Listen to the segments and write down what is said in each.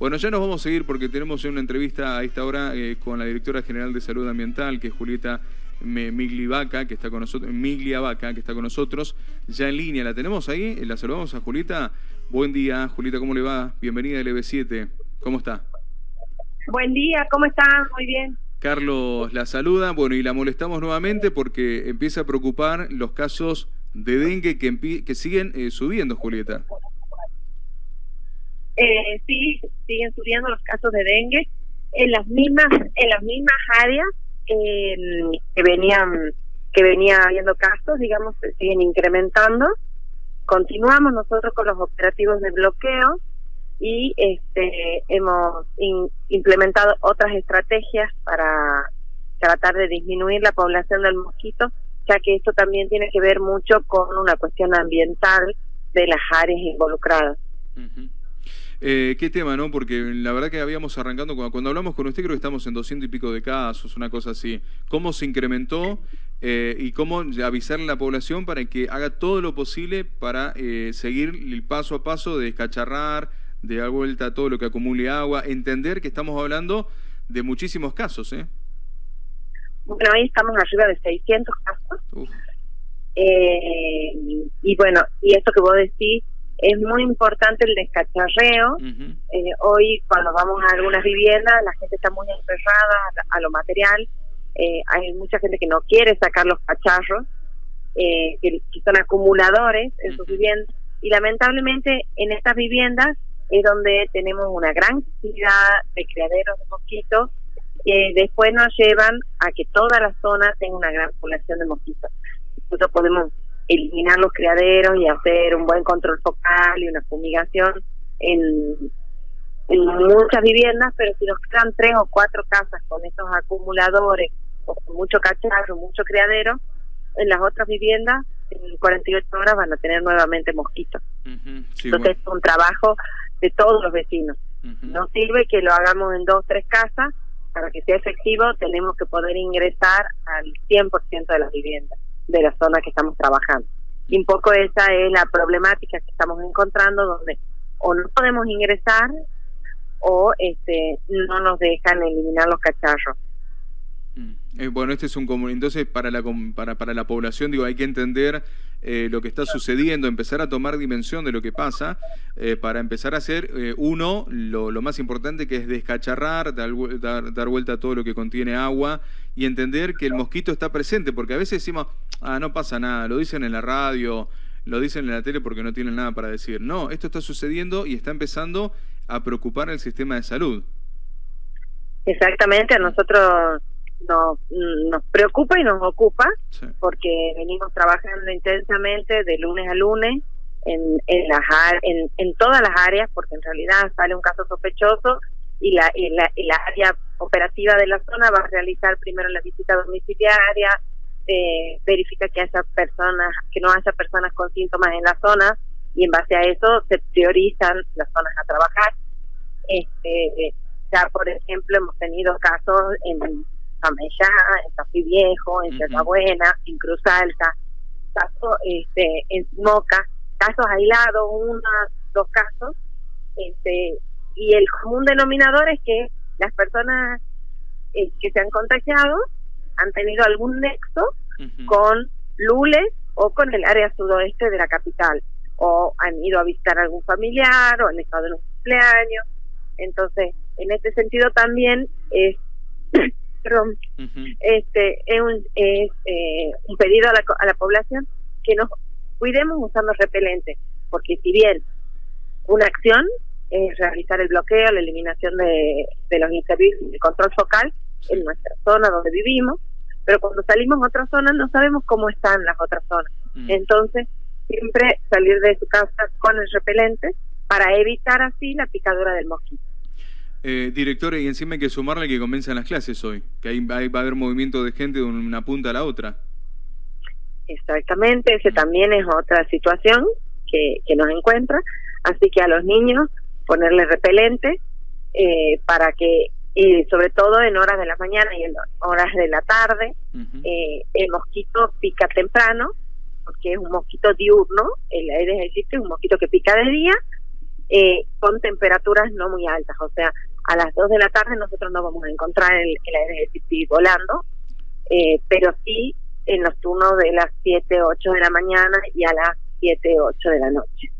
Bueno, ya nos vamos a seguir porque tenemos una entrevista a esta hora eh, con la directora general de Salud Ambiental, que es Julieta Migliavaca, que está con nosotros, Migliavaca, que está con nosotros, ya en línea. ¿La tenemos ahí? La saludamos a Julieta. Buen día, Julieta, ¿cómo le va? Bienvenida al EB7. ¿Cómo está? Buen día, ¿cómo está? Muy bien. Carlos la saluda, bueno, y la molestamos nuevamente porque empieza a preocupar los casos de dengue que, que siguen eh, subiendo, Julieta. Eh, sí, siguen subiendo los casos de dengue en las mismas en las mismas áreas em, que venían que venía habiendo casos, digamos, se siguen incrementando. Continuamos nosotros con los operativos de bloqueo y este hemos implementado otras estrategias para tratar de disminuir la población del mosquito, ya que esto también tiene que ver mucho con una cuestión ambiental de las áreas involucradas. Eh, qué tema, ¿no? Porque la verdad que habíamos arrancando, cuando, hablamos con usted creo que estamos en 200 y pico de casos, una cosa así. ¿Cómo se incrementó eh, y cómo avisarle a la población para que haga todo lo posible para eh, seguir el paso a paso de descacharrar, de dar vuelta a todo lo que acumule agua, entender que estamos hablando de muchísimos casos, ¿eh? Bueno, hoy estamos arriba de 600 casos. Eh, y bueno, y esto que vos decís, es muy importante el descacharreo. Eh, hoy cuando vamos a algunas viviendas la gente está muy aferrada a, lo material. Eh, hay mucha gente que no quiere sacar los cacharros, eh, que, son acumuladores en sus viviendas. Y lamentablemente en estas viviendas es donde tenemos una gran cantidad de criaderos de mosquitos que después nos llevan a que toda la zona tenga una gran población de mosquitos. Nosotros podemos eliminar los criaderos y hacer un buen control focal y una fumigación en, en muchas viviendas, pero si nos quedan tres o cuatro casas con estos acumuladores o con mucho cacharro, mucho criadero, en las otras viviendas en 48 horas van a tener nuevamente mosquitos. Entonces es un trabajo de todos los vecinos. No sirve que lo hagamos en dos, tres casas, para que sea efectivo tenemos que poder ingresar al 100% de las viviendas de la zona que estamos trabajando. Y un poco esa es la problemática que estamos encontrando, donde o no podemos ingresar o este no nos dejan eliminar los cacharros. Mm. Eh, bueno, este es un entonces para la para, para la población digo hay que entender eh, lo que está sucediendo, empezar a tomar dimensión de lo que pasa eh, para empezar a hacer uno lo, más importante que es descacharrar, dar, dar, vuelta a todo lo que contiene agua y entender que el mosquito está presente, porque a veces decimos, ah, no pasa nada, lo dicen en la radio, lo dicen en la tele porque no tienen nada para decir. No, esto está sucediendo y está empezando a preocupar el sistema de salud. Exactamente, a nosotros nos, nos preocupa y nos ocupa porque venimos trabajando intensamente de lunes a lunes en, en, las, en, en todas las áreas porque en realidad sale un caso sospechoso y la, y la, y la área operativa de la zona va a realizar primero la visita domiciliaria, eh, verifica que haya personas, que no haya personas con síntomas en la zona y en base a eso se priorizan las zonas a trabajar. Este, ya por ejemplo hemos tenido casos en En Tafí Viejo, en uh Buena, en Cruz Alta, casos este, en Moca, casos aislados, uno, dos casos, este, y el común denominador es que las personas eh, que se han contagiado han tenido algún nexo con Lules o con el área sudoeste de la capital, o han ido a visitar a algún familiar o han estado en un cumpleaños. Entonces, en este sentido también es perdón, este es un, es, eh, un pedido a la, a la población que nos cuidemos usando repelente, porque si bien una acción es realizar el bloqueo, la eliminación de, de los inservibles, de control focal en nuestra zona donde vivimos, pero cuando salimos a otra zona no sabemos cómo están las otras zonas. Mm. Entonces, siempre salir de su casa con el repelente para evitar así la picadura del mosquito. Eh, directora, y encima hay que sumarle que comienzan las clases hoy, que ahí va a haber movimiento de gente de una punta a la otra. Exactamente, ese también es otra situación que, que nos encuentra. Así que a los niños ponerle repelente eh, para que, eh, sobre todo en horas de la mañana y en horas de la tarde, eh, el mosquito pica temprano, porque es un mosquito diurno, el Aedes aegypti es un mosquito que pica de día eh, con temperaturas no muy altas, o sea, a las 2 de la tarde nosotros no vamos a encontrar el, el volando, eh, pero sí en los turnos de las 7, 8 de la mañana y a las 7, 8 de la noche.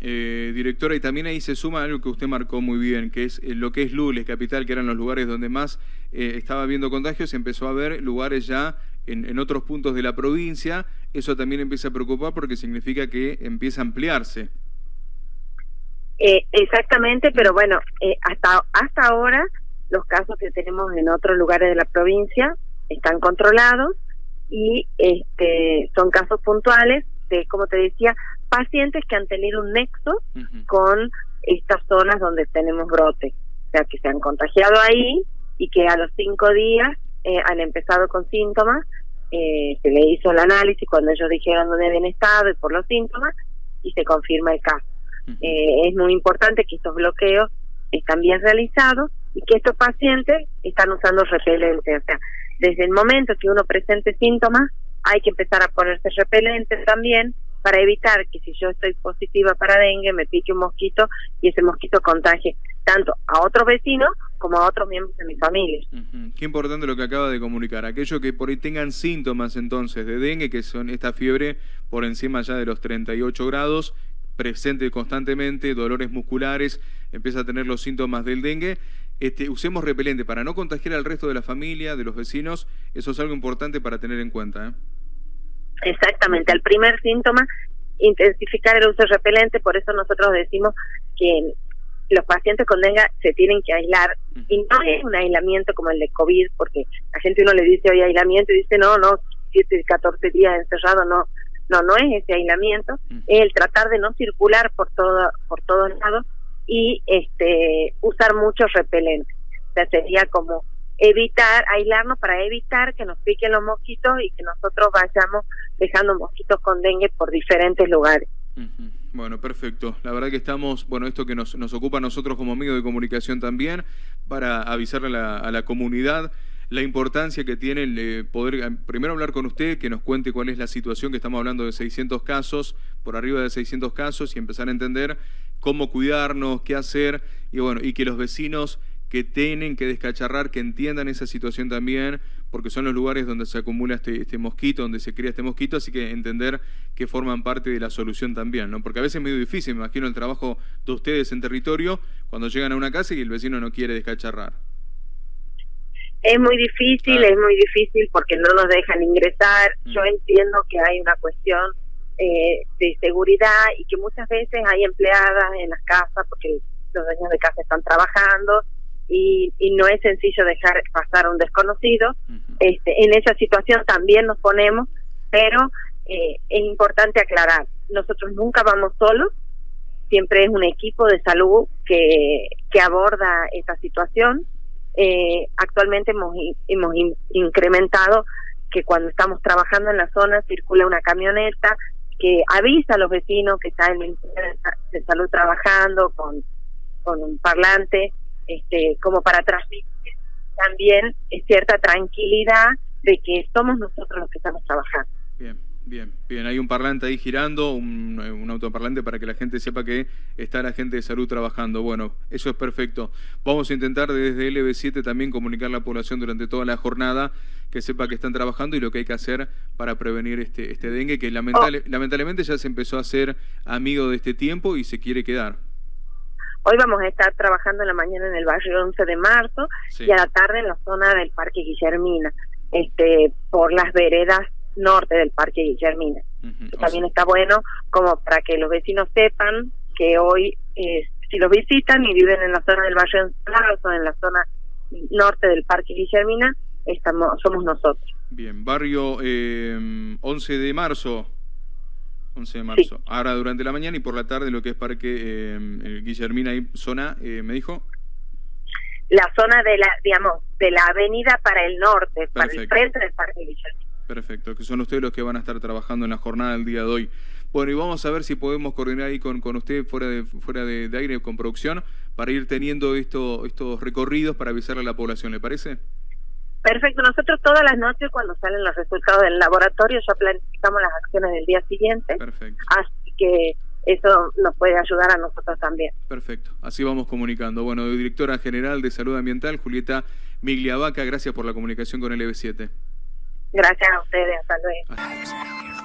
Eh, directora, y también ahí se suma algo que usted marcó muy bien, que es lo que es Lules, capital, que eran los lugares donde más estaba habiendo contagios, empezó a haber lugares ya en, en, otros puntos de la provincia, eso también empieza a preocupar porque significa que empieza a ampliarse. Eh, exactamente, pero bueno, eh, hasta, hasta ahora los casos que tenemos en otros lugares de la provincia están controlados y este, son casos puntuales de, como te decía, pacientes que han tenido un nexo con estas zonas donde tenemos brote, o sea, que se han contagiado ahí y que a los cinco días eh, han empezado con síntomas, eh, se le hizo el análisis cuando ellos dijeron dónde habían estado y por los síntomas y se confirma el caso. Eh, es muy importante que estos bloqueos están bien realizados y que estos pacientes están usando repelente. O sea, desde el momento que uno presente síntomas, hay que empezar a ponerse repelente también para evitar que si yo estoy positiva para dengue me pique un mosquito y ese mosquito contagie tanto a otros vecinos como a otros miembros de mi familia. Qué importante lo que acaba de comunicar. Aquellos que por ahí tengan síntomas entonces de dengue, que son esta fiebre por encima ya de los 38 grados, presente constantemente, dolores musculares, empieza a tener los síntomas del dengue, este, usemos repelente para no contagiar al resto de la familia, de los vecinos, eso es algo importante para tener en cuenta. ¿eh? Exactamente, al primer síntoma, intensificar el uso de repelente, por eso nosotros decimos que los pacientes con dengue se tienen que aislar. Y no es un aislamiento como el de COVID, porque la gente uno le dice hoy aislamiento y dice no, no, 7, 14 días encerrado, no, no, no es ese aislamiento, es el tratar de no circular por todo, por todos lados y este usar mucho repelente. O sea, sería como evitar, aislarnos para evitar que nos piquen los mosquitos y que nosotros vayamos dejando mosquitos con dengue por diferentes lugares. Bueno, perfecto. La verdad que estamos, bueno, esto que nos, nos ocupa a nosotros como medio de comunicación también, para avisarle a la, a la comunidad la importancia que tiene el, eh, poder eh, primero hablar con usted, que nos cuente cuál es la situación, que estamos hablando de 600 casos, por arriba de 600 casos, y empezar a entender cómo cuidarnos, qué hacer, y bueno, y que los vecinos que tienen que descacharrar, que entiendan esa situación también, porque son los lugares donde se acumula este, este, mosquito, donde se cría este mosquito, así que entender que forman parte de la solución también, ¿no? Porque a veces es medio difícil, me imagino el trabajo de ustedes en territorio, cuando llegan a una casa y el vecino no quiere descacharrar. Es muy difícil, es muy difícil porque no nos dejan ingresar. Mm. Yo entiendo que hay una cuestión eh, de seguridad y que muchas veces hay empleadas en las casas porque los dueños de casa están trabajando y, y no es sencillo dejar pasar a un desconocido. este, en esa situación también nos ponemos, pero eh, es importante aclarar, nosotros nunca vamos solos, siempre es un equipo de salud que, que aborda esta situación eh, actualmente hemos, hemos incrementado que cuando estamos trabajando en la zona circula una camioneta que avisa a los vecinos que está el Ministerio de Salud trabajando con, con un parlante, este, como para transmitir también cierta tranquilidad de que somos nosotros los que estamos trabajando. Bien, bien, hay un parlante ahí girando, un, un, autoparlante para que la gente sepa que está la gente de salud trabajando. Bueno, eso es perfecto. Vamos a intentar desde LB7 también comunicar a la población durante toda la jornada, que sepa que están trabajando y lo que hay que hacer para prevenir este, este dengue, que lamentable, oh. lamentablemente ya se empezó a hacer amigo de este tiempo y se quiere quedar. Hoy vamos a estar trabajando en la mañana en el barrio 11 de marzo y a la tarde en la zona del Parque Guillermina, este, por las veredas norte del Parque Guillermina. También está bueno como para que los vecinos sepan que hoy, eh, si los visitan y viven en la zona del barrio o en la zona norte del Parque Guillermina, estamos, somos nosotros. Bien, barrio eh, 11 de marzo. 11 de marzo. Ahora durante la mañana y por la tarde lo que es Parque eh, Guillermina y zona, eh, ¿me dijo? La zona de la, digamos, de la avenida para el norte, para el frente del Parque Guillermina. Perfecto, que son ustedes los que van a estar trabajando en la jornada del día de hoy. Bueno, y vamos a ver si podemos coordinar ahí con, con usted fuera de fuera de, aire con producción para ir teniendo esto, estos recorridos para avisarle a la población, ¿le parece? Perfecto, nosotros todas las noches cuando salen los resultados del laboratorio ya planificamos las acciones del día siguiente. Perfecto. Así que eso nos puede ayudar a nosotros también. Perfecto, así vamos comunicando. Bueno, directora general de Salud Ambiental, Julieta Migliavaca, gracias por la comunicación con el EB7. Gracias a ustedes, hasta luego.